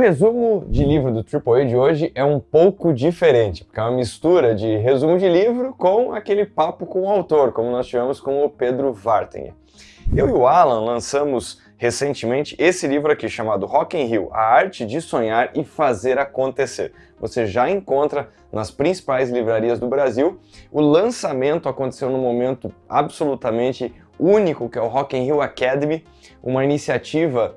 resumo de livro do AAA de hoje é um pouco diferente, porque é uma mistura de resumo de livro com aquele papo com o autor, como nós tivemos com o Pedro Vartinger. Eu e o Alan lançamos recentemente esse livro aqui chamado Rock in Rio, A Arte de Sonhar e Fazer Acontecer. Você já encontra nas principais livrarias do Brasil. O lançamento aconteceu num momento absolutamente único, que é o Rock in Rio Academy, uma iniciativa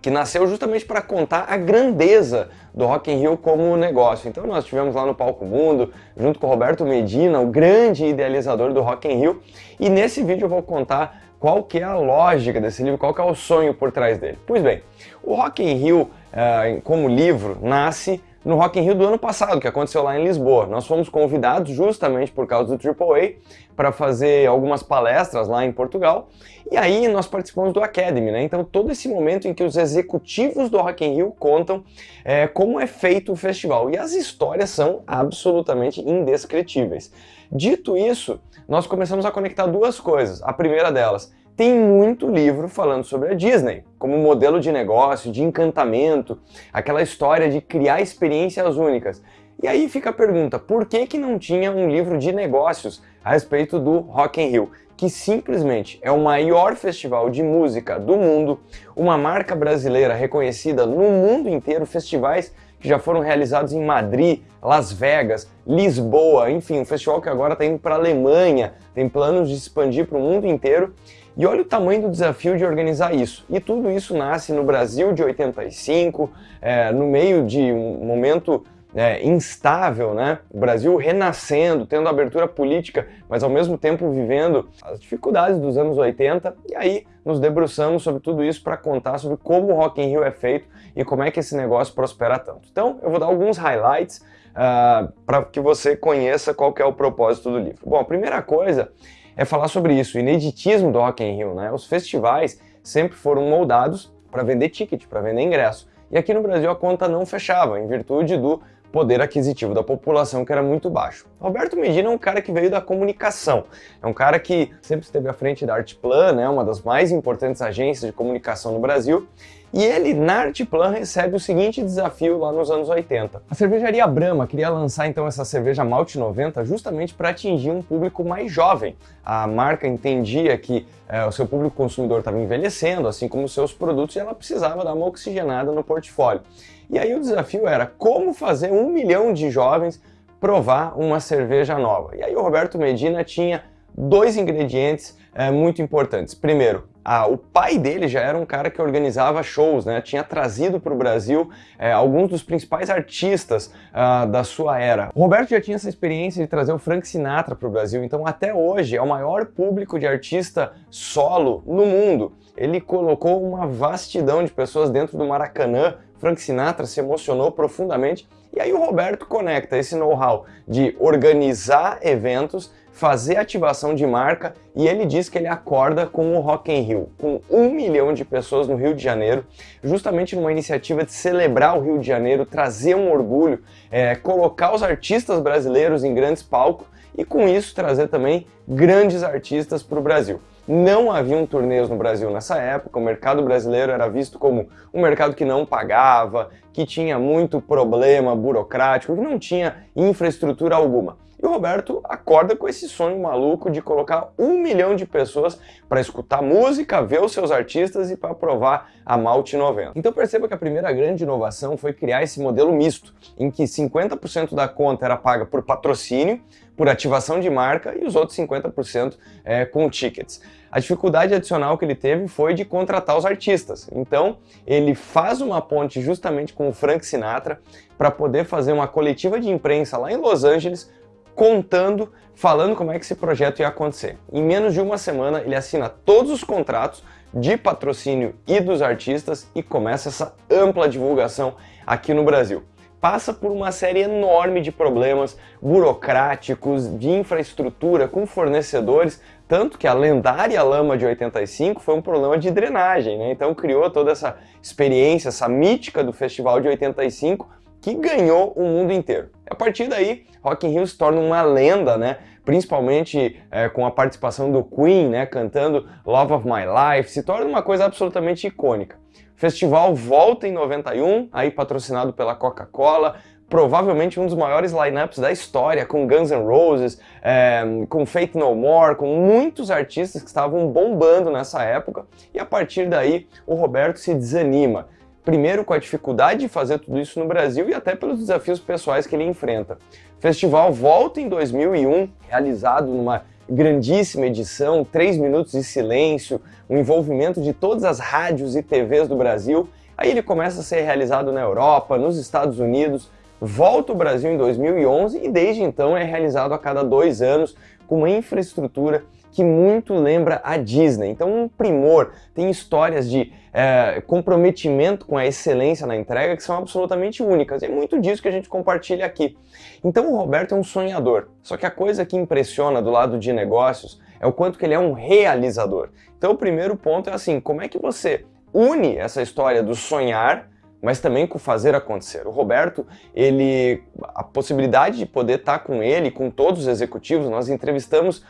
que nasceu justamente para contar a grandeza do Rock in Rio como negócio. Então nós tivemos lá no Palco Mundo, junto com o Roberto Medina, o grande idealizador do Rock in Rio, e nesse vídeo eu vou contar qual que é a lógica desse livro, qual que é o sonho por trás dele. Pois bem, o Rock in Rio, uh, como livro, nasce no Rock in Rio do ano passado, que aconteceu lá em Lisboa. Nós fomos convidados justamente por causa do AAA para fazer algumas palestras lá em Portugal, e aí nós participamos do Academy, né? Então todo esse momento em que os executivos do Rock in Rio contam é, como é feito o festival, e as histórias são absolutamente indescritíveis. Dito isso, nós começamos a conectar duas coisas. A primeira delas, tem muito livro falando sobre a Disney, como modelo de negócio, de encantamento, aquela história de criar experiências únicas. E aí fica a pergunta, por que, que não tinha um livro de negócios a respeito do Rock in Rio, que simplesmente é o maior festival de música do mundo, uma marca brasileira reconhecida no mundo inteiro, festivais que já foram realizados em Madrid, Las Vegas, Lisboa, enfim, um festival que agora está indo para a Alemanha, tem planos de expandir para o mundo inteiro. E olha o tamanho do desafio de organizar isso. E tudo isso nasce no Brasil de 85, é, no meio de um momento é, instável, né? O Brasil renascendo, tendo abertura política, mas ao mesmo tempo vivendo as dificuldades dos anos 80. E aí nos debruçamos sobre tudo isso para contar sobre como o Rock in Rio é feito e como é que esse negócio prospera tanto. Então eu vou dar alguns highlights uh, ah, para que você conheça qual que é o propósito do livro. Bom, a primeira coisa é falar sobre isso, o ineditismo do Rock in Rio, né? Os festivais sempre foram moldados para vender ticket, para vender ingresso. E aqui no Brasil a conta não fechava, em virtude do poder aquisitivo da população que era muito baixo. Roberto Medina é um cara que veio da comunicação, é um cara que sempre esteve à frente da Artplan, né, uma das mais importantes agências de comunicação no Brasil, e ele, na Artplan, recebe o seguinte desafio lá nos anos 80. A cervejaria Brahma queria lançar então essa cerveja Malte 90 justamente para atingir um público mais jovem. A marca entendia que é, o seu público consumidor estava envelhecendo, assim como os seus produtos, e ela precisava dar uma oxigenada no portfólio. E aí o desafio era como fazer um milhão de jovens provar uma cerveja nova. E aí o Roberto Medina tinha dois ingredientes é, muito importantes. Primeiro, ah, o pai dele já era um cara que organizava shows, né? Tinha trazido para o Brasil é, alguns dos principais artistas ah, da sua era. O Roberto já tinha essa experiência de trazer o Frank Sinatra para o Brasil, então até hoje é o maior público de artista solo no mundo. Ele colocou uma vastidão de pessoas dentro do Maracanã. Frank Sinatra se emocionou profundamente. E aí o Roberto conecta esse know-how de organizar eventos fazer ativação de marca e ele diz que ele acorda com o Rock in Rio, com um milhão de pessoas no Rio de Janeiro, justamente numa iniciativa de celebrar o Rio de Janeiro, trazer um orgulho, é, colocar os artistas brasileiros em grandes palcos e com isso trazer também grandes artistas para o Brasil. Não haviam turnês no Brasil nessa época, o mercado brasileiro era visto como um mercado que não pagava, que tinha muito problema burocrático, que não tinha infraestrutura alguma. E o Roberto acorda com esse sonho maluco de colocar um milhão de pessoas para escutar música, ver os seus artistas e para provar a Malte 90. Então perceba que a primeira grande inovação foi criar esse modelo misto, em que 50% da conta era paga por patrocínio, por ativação de marca e os outros 50% é, com tickets. A dificuldade adicional que ele teve foi de contratar os artistas. Então, ele faz uma ponte justamente com o Frank Sinatra para poder fazer uma coletiva de imprensa lá em Los Angeles contando, falando como é que esse projeto ia acontecer. Em menos de uma semana ele assina todos os contratos de patrocínio e dos artistas e começa essa ampla divulgação aqui no Brasil. Passa por uma série enorme de problemas burocráticos, de infraestrutura com fornecedores, tanto que a lendária lama de 85 foi um problema de drenagem, né? então criou toda essa experiência, essa mítica do festival de 85 que ganhou o mundo inteiro. A partir daí, Rock in Rio se torna uma lenda, né? principalmente é, com a participação do Queen, né? cantando Love of My Life, se torna uma coisa absolutamente icônica. Festival volta em 91, aí patrocinado pela Coca-Cola, provavelmente um dos maiores lineups da história, com Guns N' Roses, é, com Faith No More, com muitos artistas que estavam bombando nessa época, e a partir daí o Roberto se desanima. Primeiro com a dificuldade de fazer tudo isso no Brasil e até pelos desafios pessoais que ele enfrenta. O festival volta em 2001, realizado numa grandíssima edição, três minutos de silêncio, o envolvimento de todas as rádios e TVs do Brasil. Aí ele começa a ser realizado na Europa, nos Estados Unidos, volta ao Brasil em 2011 e desde então é realizado a cada dois anos com uma infraestrutura que muito lembra a Disney. Então um primor, tem histórias de é, comprometimento com a excelência na entrega que são absolutamente únicas. E é muito disso que a gente compartilha aqui. Então o Roberto é um sonhador. Só que a coisa que impressiona do lado de negócios é o quanto que ele é um realizador. Então o primeiro ponto é assim, como é que você une essa história do sonhar mas também com fazer acontecer. O Roberto, ele, a possibilidade de poder estar com ele, com todos os executivos, nós entrevistamos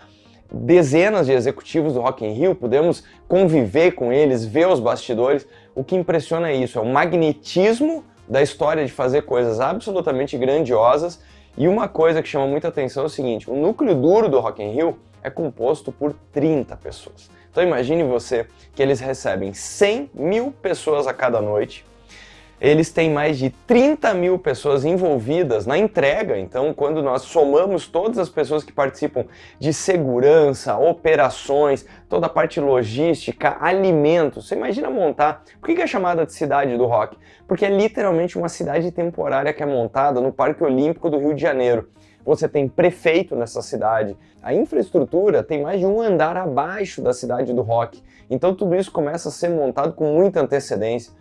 dezenas de executivos do Rock in Rio, pudemos conviver com eles, ver os bastidores. O que impressiona é isso, é o magnetismo da história de fazer coisas absolutamente grandiosas. E uma coisa que chama muita atenção é o seguinte, o núcleo duro do Rock in Rio é composto por 30 pessoas. Então imagine você que eles recebem 100 mil pessoas a cada noite, eles têm mais de 30 mil pessoas envolvidas na entrega, então quando nós somamos todas as pessoas que participam de segurança, operações, toda a parte logística, alimentos, você imagina montar, por que é chamada de cidade do rock? Porque é literalmente uma cidade temporária que é montada no Parque Olímpico do Rio de Janeiro você tem prefeito nessa cidade. A infraestrutura tem mais de um andar abaixo da cidade do rock. Então tudo isso começa a ser montado com muita antecedência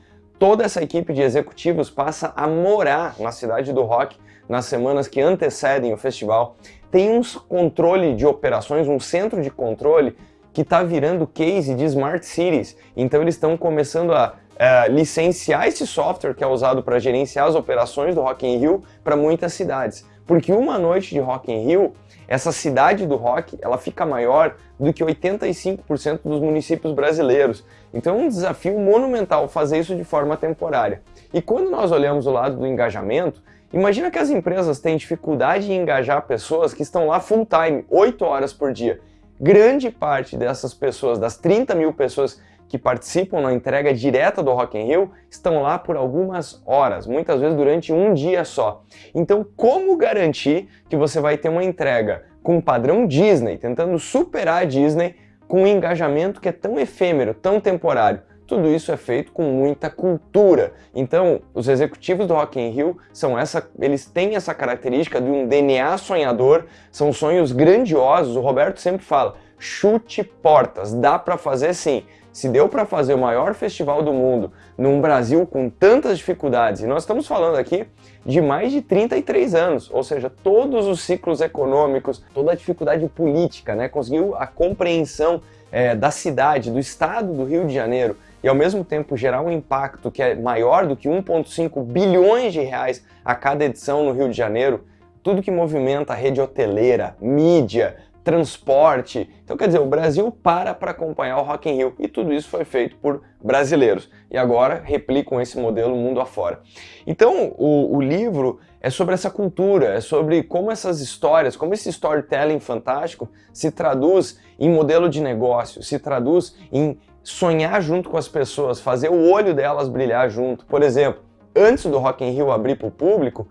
toda essa equipe de executivos passa a morar na cidade do rock nas semanas que antecedem o festival. Tem um controle de operações, um centro de controle que está virando case de Smart Cities. Então eles estão começando a é, licenciar esse software que é usado para gerenciar as operações do Rock in Rio para muitas cidades. Porque uma noite de Rock in Rio essa cidade do rock ela fica maior do que 85% dos municípios brasileiros. Então é um desafio monumental fazer isso de forma temporária. E quando nós olhamos o lado do engajamento, imagina que as empresas têm dificuldade em engajar pessoas que estão lá full time, 8 horas por dia. Grande parte dessas pessoas, das 30 mil pessoas que participam na entrega direta do Rock in Rio estão lá por algumas horas, muitas vezes durante um dia só. Então, como garantir que você vai ter uma entrega com o padrão Disney, tentando superar a Disney com um engajamento que é tão efêmero, tão temporário? Tudo isso é feito com muita cultura. Então, os executivos do Rock in Rio são essa, eles têm essa característica de um DNA sonhador, são sonhos grandiosos. O Roberto sempre fala: chute portas, dá para fazer sim. Se deu para fazer o maior festival do mundo num Brasil com tantas dificuldades, e nós estamos falando aqui de mais de 33 anos, ou seja, todos os ciclos econômicos, toda a dificuldade política, né, conseguiu a compreensão é, da cidade, do estado do Rio de Janeiro, e ao mesmo tempo gerar um impacto que é maior do que 1,5 bilhões de reais a cada edição no Rio de Janeiro, tudo que movimenta a rede hoteleira, mídia, transporte. Então, quer dizer, o Brasil para para acompanhar o Rock in Rio e tudo isso foi feito por brasileiros. E agora replicam esse modelo mundo afora. Então, o, o livro é sobre essa cultura, é sobre como essas histórias, como esse storytelling fantástico se traduz em modelo de negócio, se traduz em sonhar junto com as pessoas, fazer o olho delas brilhar junto. Por exemplo, antes do Rock in Rio abrir para o público,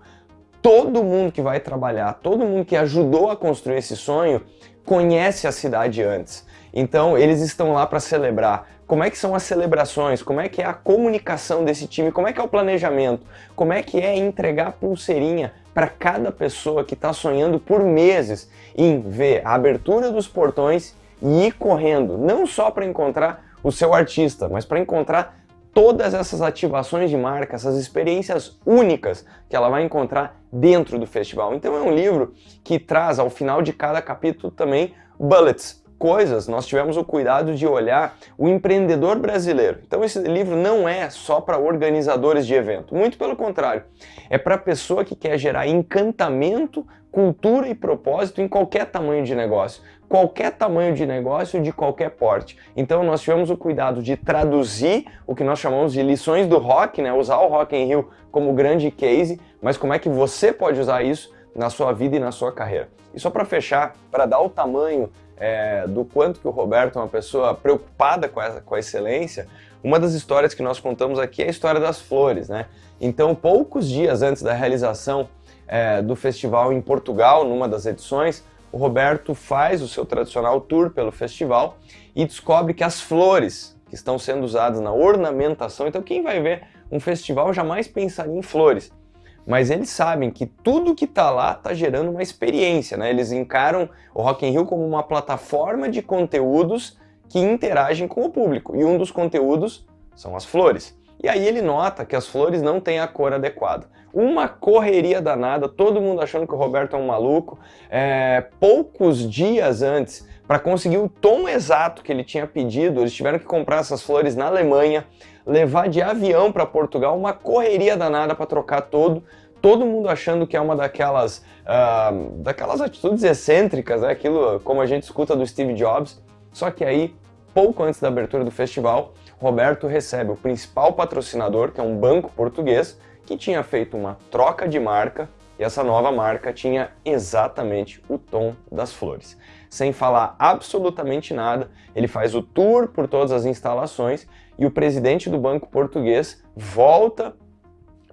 todo mundo que vai trabalhar, todo mundo que ajudou a construir esse sonho, conhece a cidade antes. Então eles estão lá para celebrar. Como é que são as celebrações? Como é que é a comunicação desse time? Como é que é o planejamento? Como é que é entregar pulseirinha para cada pessoa que está sonhando por meses em ver a abertura dos portões e ir correndo, não só para encontrar o seu artista, mas para encontrar todas essas ativações de marca, essas experiências únicas que ela vai encontrar dentro do festival. Então é um livro que traz ao final de cada capítulo também bullets, coisas, nós tivemos o cuidado de olhar o empreendedor brasileiro. Então esse livro não é só para organizadores de evento, muito pelo contrário, é para a pessoa que quer gerar encantamento, cultura e propósito em qualquer tamanho de negócio. Qualquer tamanho de negócio, de qualquer porte. Então nós tivemos o cuidado de traduzir o que nós chamamos de lições do rock, né? usar o Rock in Rio como grande case, mas como é que você pode usar isso na sua vida e na sua carreira. E só para fechar, para dar o tamanho é, do quanto que o Roberto é uma pessoa preocupada com, essa, com a excelência, uma das histórias que nós contamos aqui é a história das flores, né? Então, poucos dias antes da realização é, do festival em Portugal, numa das edições, o Roberto faz o seu tradicional tour pelo festival e descobre que as flores que estão sendo usadas na ornamentação, então quem vai ver um festival jamais pensaria em flores mas eles sabem que tudo que está lá está gerando uma experiência, né? Eles encaram o Rock in Rio como uma plataforma de conteúdos que interagem com o público, e um dos conteúdos são as flores. E aí ele nota que as flores não têm a cor adequada. Uma correria danada, todo mundo achando que o Roberto é um maluco. É, poucos dias antes, para conseguir o tom exato que ele tinha pedido, eles tiveram que comprar essas flores na Alemanha, levar de avião para Portugal, uma correria danada para trocar todo, todo mundo achando que é uma daquelas, uh, daquelas atitudes excêntricas, né? aquilo como a gente escuta do Steve Jobs, só que aí, pouco antes da abertura do festival, Roberto recebe o principal patrocinador, que é um banco português, que tinha feito uma troca de marca e essa nova marca tinha exatamente o tom das flores. Sem falar absolutamente nada, ele faz o tour por todas as instalações e o presidente do banco português volta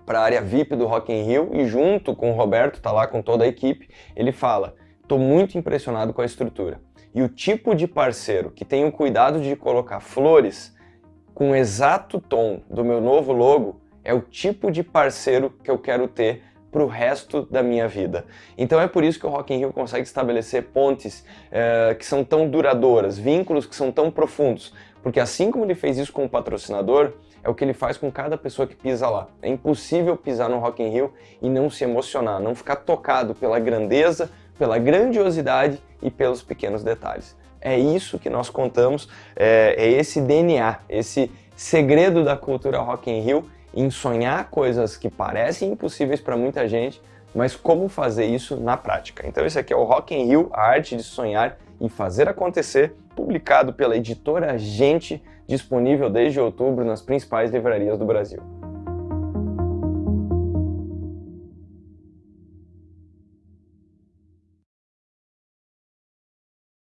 para a área VIP do Rock in Rio e junto com o Roberto, tá lá com toda a equipe, ele fala, estou muito impressionado com a estrutura. E o tipo de parceiro que tem o cuidado de colocar flores com o exato tom do meu novo logo é o tipo de parceiro que eu quero ter para o resto da minha vida. Então é por isso que o Rock in Rio consegue estabelecer pontes é, que são tão duradouras, vínculos que são tão profundos, porque assim como ele fez isso com o patrocinador, é o que ele faz com cada pessoa que pisa lá. É impossível pisar no Rock in Rio e não se emocionar, não ficar tocado pela grandeza, pela grandiosidade e pelos pequenos detalhes. É isso que nós contamos, é, é esse DNA, esse segredo da cultura Rock in Rio em sonhar coisas que parecem impossíveis para muita gente, mas como fazer isso na prática. Então esse aqui é o Rock in Rio, a arte de sonhar e fazer acontecer, publicado pela editora Gente, disponível desde outubro nas principais livrarias do Brasil.